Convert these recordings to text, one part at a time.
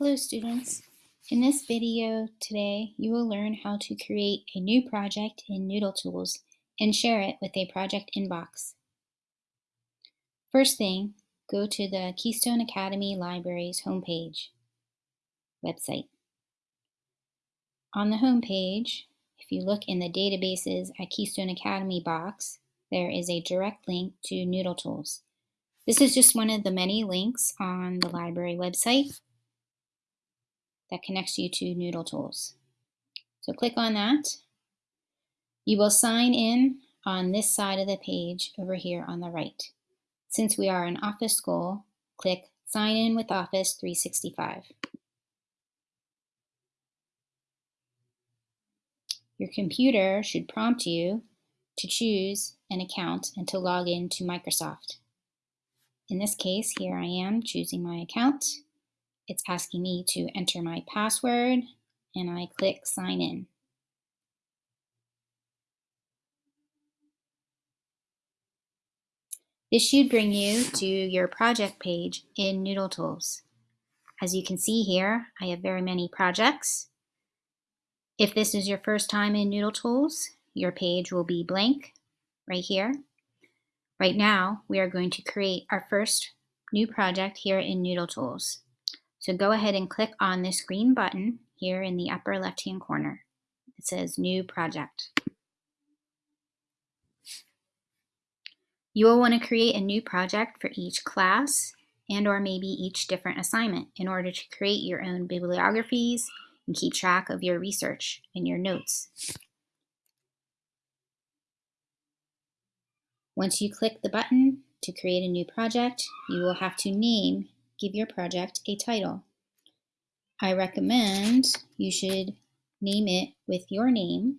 Hello students. In this video today, you will learn how to create a new project in Noodle Tools and share it with a project inbox. First thing, go to the Keystone Academy Libraries homepage website. On the homepage, if you look in the Databases at Keystone Academy box, there is a direct link to Noodle Tools. This is just one of the many links on the library website that connects you to Noodle Tools. So click on that. You will sign in on this side of the page over here on the right. Since we are an Office School, click Sign in with Office 365. Your computer should prompt you to choose an account and to log in to Microsoft. In this case, here I am choosing my account. It's asking me to enter my password and I click sign in. This should bring you to your project page in Noodle Tools. As you can see here, I have very many projects. If this is your first time in Noodle Tools, your page will be blank right here. Right now, we are going to create our first new project here in Noodle Tools. So go ahead and click on this green button here in the upper left-hand corner. It says New Project. You will want to create a new project for each class and or maybe each different assignment in order to create your own bibliographies and keep track of your research and your notes. Once you click the button to create a new project, you will have to name give your project a title. I recommend you should name it with your name.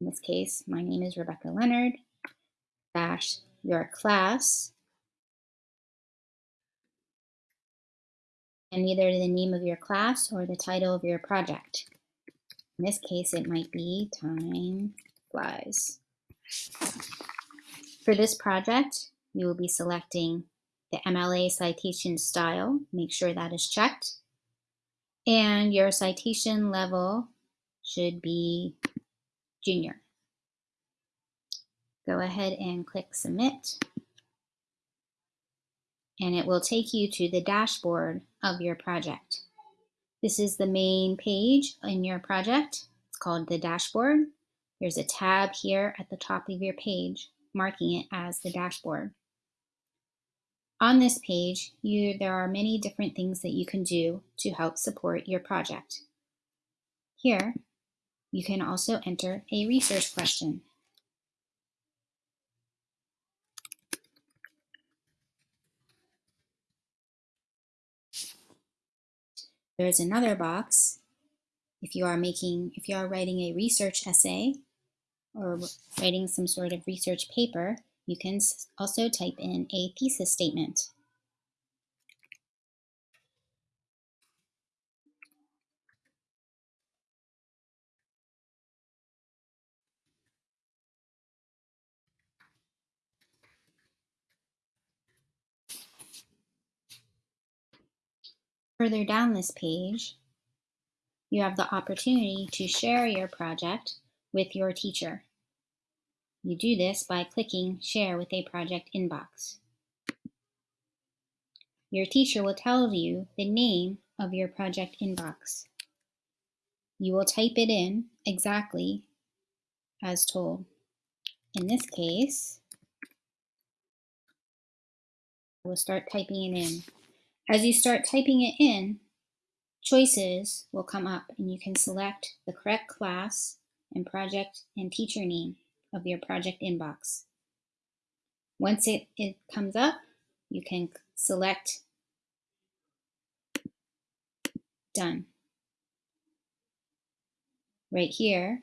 In this case, my name is Rebecca Leonard, dash your class, and either the name of your class or the title of your project. In this case, it might be Time Flies. For this project, you will be selecting the MLA citation style, make sure that is checked. And your citation level should be junior. Go ahead and click submit. And it will take you to the dashboard of your project. This is the main page in your project. It's called the dashboard. There's a tab here at the top of your page marking it as the dashboard. On this page, you, there are many different things that you can do to help support your project. Here, you can also enter a research question. There's another box if you are making, if you are writing a research essay or writing some sort of research paper, you can also type in a thesis statement. Further down this page, you have the opportunity to share your project with your teacher. You do this by clicking Share with a Project Inbox. Your teacher will tell you the name of your project inbox. You will type it in exactly as told. In this case, I will start typing it in. As you start typing it in, choices will come up and you can select the correct class and project and teacher name of your project inbox. Once it, it comes up, you can select Done. Right here,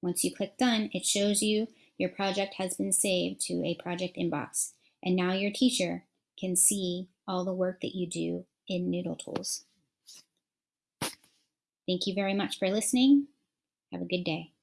once you click Done, it shows you your project has been saved to a project inbox. And now your teacher can see all the work that you do in Noodle Tools. Thank you very much for listening. Have a good day.